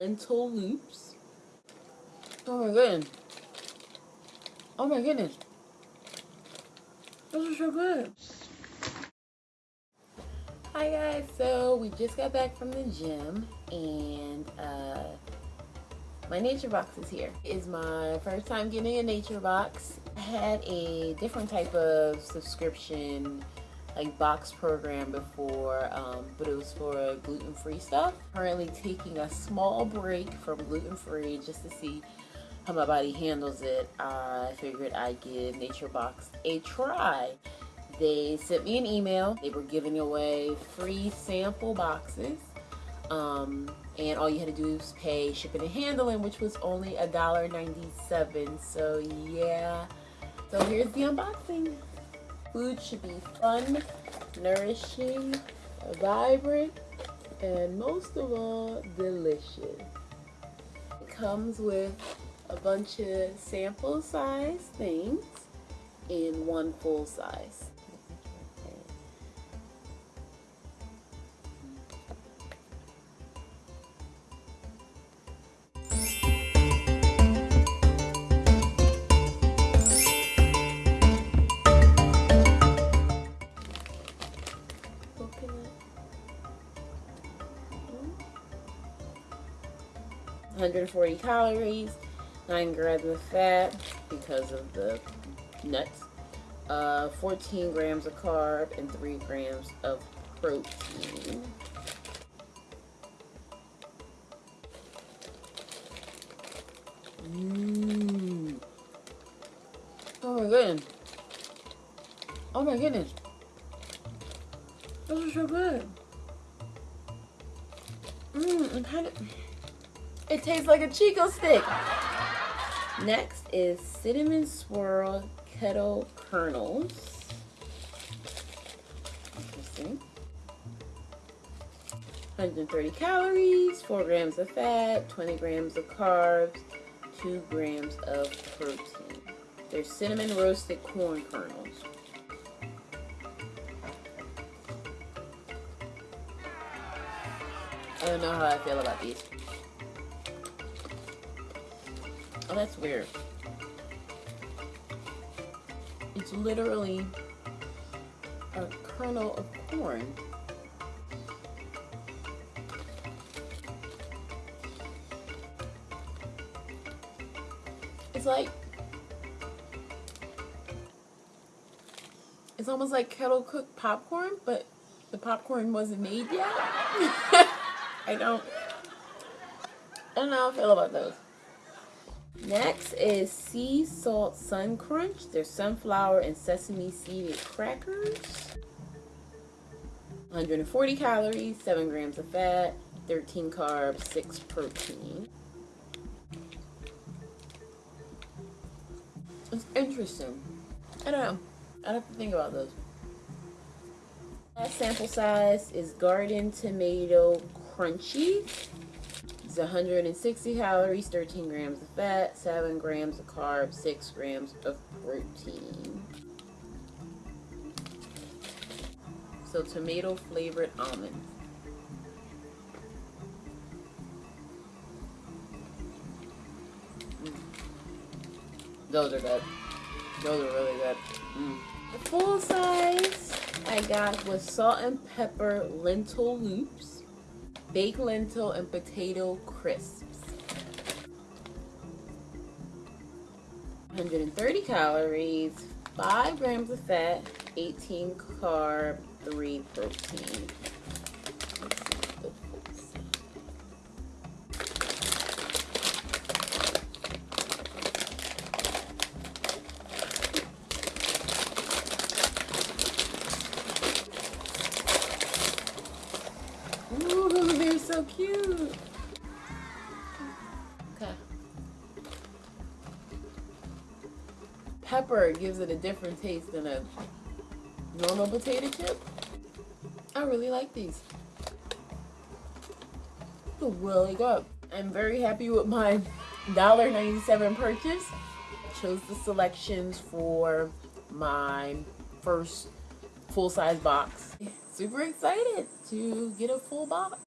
lentil loops. Oh my goodness. Oh my goodness. Those are so good. Hi guys, so we just got back from the gym and uh, my nature box is here. It is my first time getting a nature box. I had a different type of subscription like box program before, um, but it was for gluten-free stuff. Currently taking a small break from gluten-free just to see how my body handles it. I figured I'd give Nature Box a try. They sent me an email. They were giving away free sample boxes. Um, and all you had to do was pay shipping and handling, which was only $1.97. So yeah. So here's the unboxing. Food should be fun, nourishing, vibrant, and most of all, delicious. It comes with a bunch of sample size things in one full size. Hundred and forty calories, 9 grams of fat because of the nuts, uh, 14 grams of carb, and 3 grams of protein. Mmm. Oh my goodness. Oh my goodness. Those are so good. Mmm, of, it tastes like a Chick-O-Stick. Next is cinnamon swirl kettle kernels. Interesting. 130 calories, 4 grams of fat, 20 grams of carbs, 2 grams of protein. They're cinnamon roasted corn kernels. I don't know how I feel about these. Oh, that's weird. It's literally a kernel of corn. It's like, it's almost like kettle cooked popcorn, but the popcorn wasn't made yet. I don't, I don't know how I feel about those. Next is Sea Salt Sun Crunch. They're sunflower and sesame seeded crackers. 140 calories, 7 grams of fat, 13 carbs, 6 protein. It's interesting. I don't know. i have to think about those. Last sample size is Garden Tomato Crunchy. It's 160 calories, 13 grams of fat, 7 grams of carbs, 6 grams of protein. So tomato flavored almonds. Mm. Those are good. Those are really good. Mm. The full size I got was salt and pepper lentil loops baked lentil and potato crisps. 130 calories, 5 grams of fat, 18 carb, 3 protein. So cute. Okay. Pepper gives it a different taste than a normal potato chip. I really like these. They're really good. I'm very happy with my $1.97 purchase. I chose the selections for my first full-size box. Super excited to get a full box.